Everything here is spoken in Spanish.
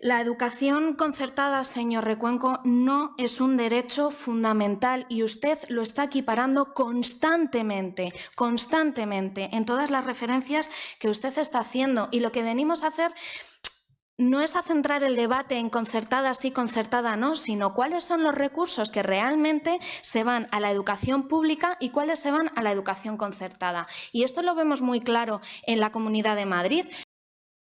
La educación concertada, señor Recuenco, no es un derecho fundamental y usted lo está equiparando constantemente, constantemente, en todas las referencias que usted está haciendo. Y lo que venimos a hacer no es a centrar el debate en concertada sí, concertada no, sino cuáles son los recursos que realmente se van a la educación pública y cuáles se van a la educación concertada. Y esto lo vemos muy claro en la Comunidad de Madrid.